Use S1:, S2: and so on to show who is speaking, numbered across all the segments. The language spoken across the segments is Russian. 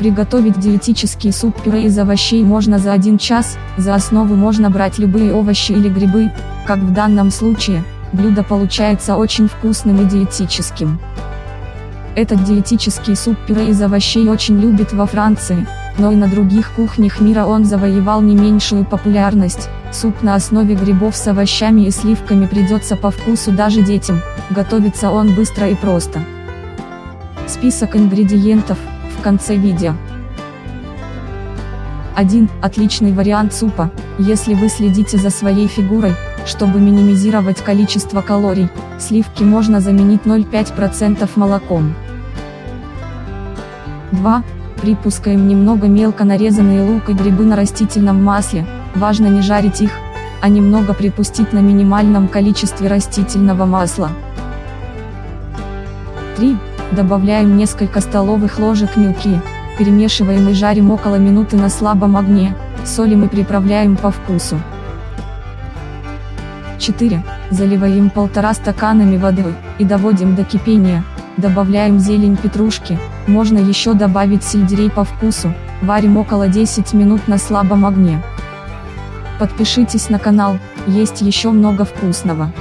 S1: Приготовить диетический суп-пюре из овощей можно за 1 час, за основу можно брать любые овощи или грибы, как в данном случае, блюдо получается очень вкусным и диетическим. Этот диетический суп-пюре из овощей очень любят во Франции, но и на других кухнях мира он завоевал не меньшую популярность. Суп на основе грибов с овощами и сливками придется по вкусу даже детям, готовится он быстро и просто. Список ингредиентов, в конце видео. 1. Отличный вариант супа, если вы следите за своей фигурой, чтобы минимизировать количество калорий, сливки можно заменить 0,5% молоком. 2. Припускаем немного мелко нарезанные лук и грибы на растительном масле, важно не жарить их, а немного припустить на минимальном количестве растительного масла. 3. Добавляем несколько столовых ложек мелки, перемешиваем и жарим около минуты на слабом огне, солим и приправляем по вкусу. 4. Заливаем полтора стаканами воды, и доводим до кипения, добавляем зелень петрушки, можно еще добавить сельдерей по вкусу, варим около 10 минут на слабом огне. Подпишитесь на канал, есть еще много вкусного.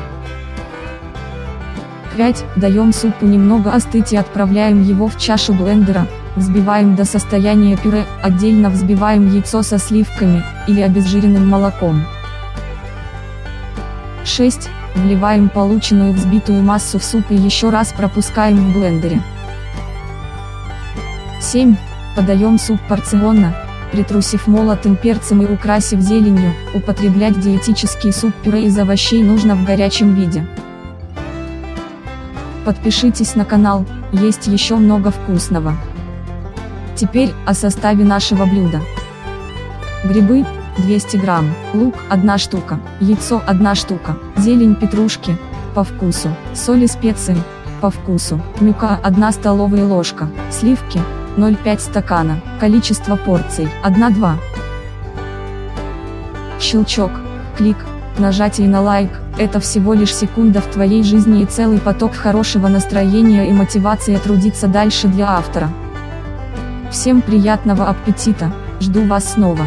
S1: 5. Даем супу немного остыть и отправляем его в чашу блендера, взбиваем до состояния пюре, отдельно взбиваем яйцо со сливками, или обезжиренным молоком. 6. Вливаем полученную взбитую массу в суп и еще раз пропускаем в блендере. 7. Подаем суп порционно, притрусив молотым перцем и украсив зеленью, употреблять диетический суп-пюре из овощей нужно в горячем виде. Подпишитесь на канал, есть еще много вкусного. Теперь, о составе нашего блюда. Грибы, 200 грамм, лук, 1 штука, яйцо, 1 штука, зелень петрушки, по вкусу, соль и специи, по вкусу, мюка, 1 столовая ложка, сливки, 0,5 стакана, количество порций, 1-2. Щелчок, клик, нажатие на лайк, это всего лишь секунда в твоей жизни и целый поток хорошего настроения и мотивации трудиться дальше для автора. Всем приятного аппетита, жду вас снова.